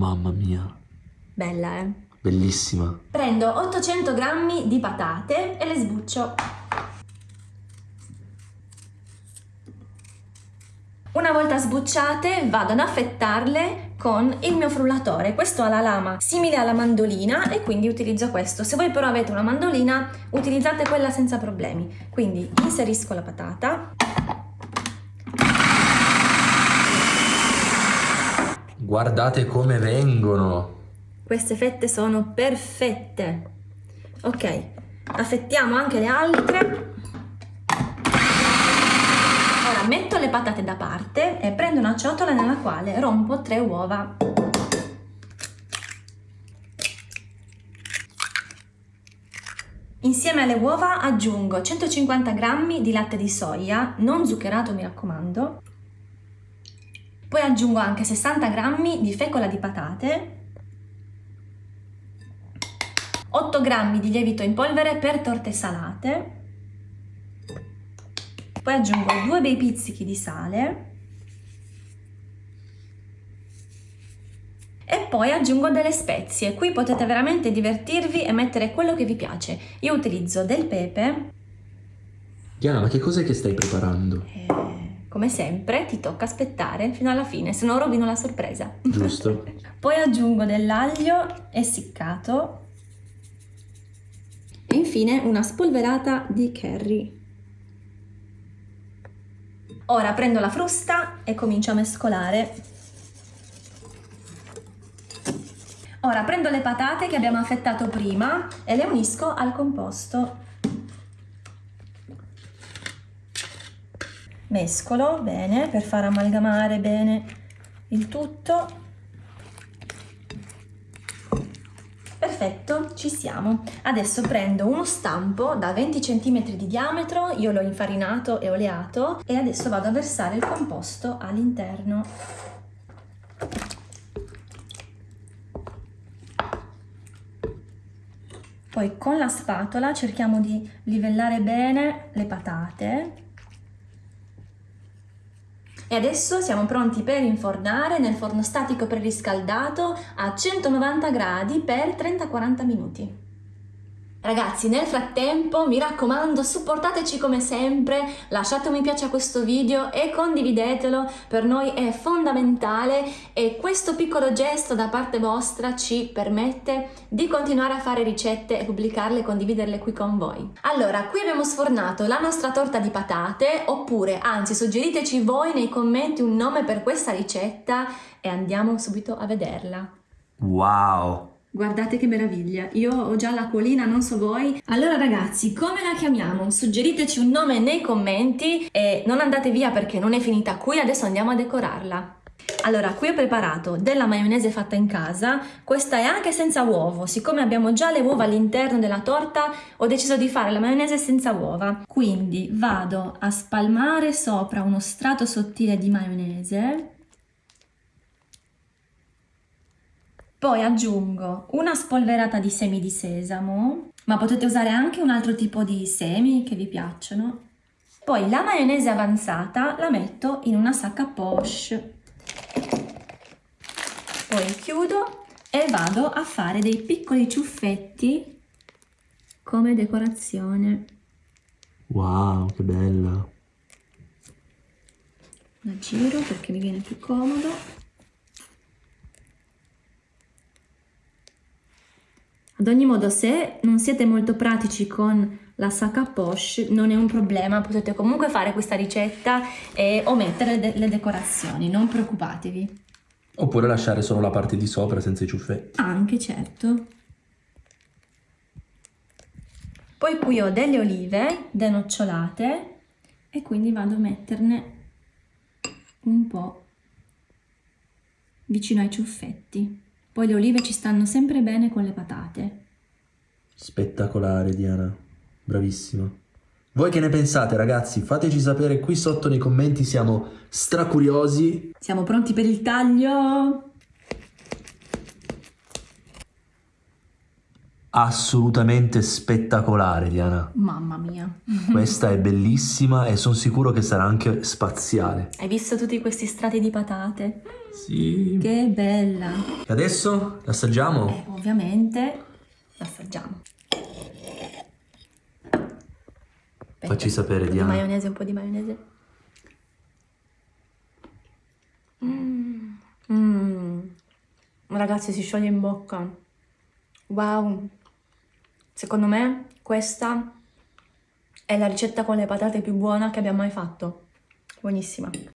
Mamma mia. Bella, eh? Bellissima. Prendo 800 grammi di patate e le sbuccio. Una volta sbucciate vado ad affettarle con il mio frullatore. Questo ha la lama simile alla mandolina e quindi utilizzo questo. Se voi però avete una mandolina utilizzate quella senza problemi. Quindi inserisco la patata. Guardate come vengono. Queste fette sono perfette. Ok, affettiamo anche le altre. Ora metto le patate da parte e prendo una ciotola nella quale rompo tre uova. Insieme alle uova aggiungo 150 g di latte di soia, non zuccherato mi raccomando. Poi aggiungo anche 60 g di fecola di patate, 8 g di lievito in polvere per torte salate, poi aggiungo due bei pizzichi di sale e poi aggiungo delle spezie. Qui potete veramente divertirvi e mettere quello che vi piace. Io utilizzo del pepe. Diana, ma che cos'è che stai preparando? E, come sempre ti tocca aspettare fino alla fine, se no rovino la sorpresa. Giusto. poi aggiungo dell'aglio essiccato e infine una spolverata di curry. Ora prendo la frusta e comincio a mescolare. Ora prendo le patate che abbiamo affettato prima e le unisco al composto. Mescolo bene per far amalgamare bene il tutto Perfetto, ci siamo. Adesso prendo uno stampo da 20 cm di diametro, io l'ho infarinato e oleato e adesso vado a versare il composto all'interno. Poi con la spatola cerchiamo di livellare bene le patate e adesso siamo pronti per infornare nel forno statico preriscaldato a 190 gradi per 30-40 minuti. Ragazzi, nel frattempo, mi raccomando, supportateci come sempre, lasciate un mi piace a questo video e condividetelo, per noi è fondamentale e questo piccolo gesto da parte vostra ci permette di continuare a fare ricette e pubblicarle e condividerle qui con voi. Allora, qui abbiamo sfornato la nostra torta di patate, oppure, anzi, suggeriteci voi nei commenti un nome per questa ricetta e andiamo subito a vederla. Wow! Guardate che meraviglia, io ho già l'acquolina, non so voi. Allora ragazzi, come la chiamiamo? Suggeriteci un nome nei commenti e non andate via perché non è finita qui, adesso andiamo a decorarla. Allora, qui ho preparato della maionese fatta in casa, questa è anche senza uovo, siccome abbiamo già le uova all'interno della torta ho deciso di fare la maionese senza uova. Quindi vado a spalmare sopra uno strato sottile di maionese Poi aggiungo una spolverata di semi di sesamo, ma potete usare anche un altro tipo di semi che vi piacciono. Poi la maionese avanzata la metto in una sacca poche. Poi chiudo e vado a fare dei piccoli ciuffetti come decorazione. Wow, che bella! La giro perché mi viene più comodo. Ad ogni modo, se non siete molto pratici con la sacca poche, non è un problema, potete comunque fare questa ricetta e omettere de le decorazioni, non preoccupatevi. Oppure lasciare solo la parte di sopra senza i ciuffetti. Anche, certo. Poi qui ho delle olive denocciolate e quindi vado a metterne un po' vicino ai ciuffetti. Poi le olive ci stanno sempre bene con le patate. Spettacolare Diana, bravissima. Voi che ne pensate ragazzi? Fateci sapere qui sotto nei commenti, siamo stracuriosi. Siamo pronti per il taglio? assolutamente spettacolare, Diana. Mamma mia. Questa è bellissima e sono sicuro che sarà anche spaziale. Hai visto tutti questi strati di patate? Sì. Che bella. E adesso l'assaggiamo? Eh, ovviamente l'assaggiamo. Facci sapere, un po' di Diana. maionese, un po' di maionese. Mm. Mm. Ragazzi, si scioglie in bocca. Wow. Secondo me questa è la ricetta con le patate più buona che abbiamo mai fatto. Buonissima.